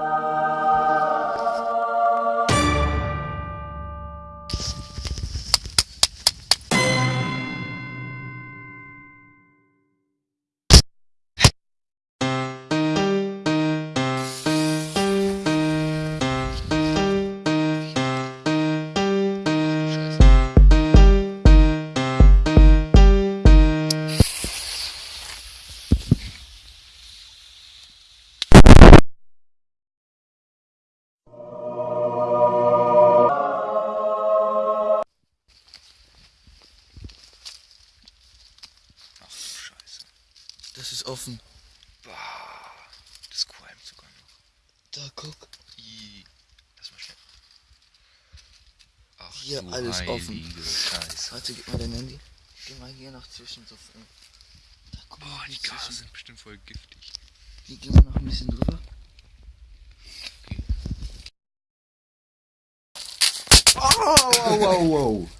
Ach Das ist offen. Bah, das qualmt sogar noch. Da, guck. I, lass mal schnell. Ach Hier alles offen. Scheiße. Warte, gib mal dein Handy. Geh mal hier nach zwischen so. Da, guck Boah, die Gase zwischen. sind bestimmt voll giftig. Hier gehen wir noch ein bisschen drüber. Oh, wow, wow, wow.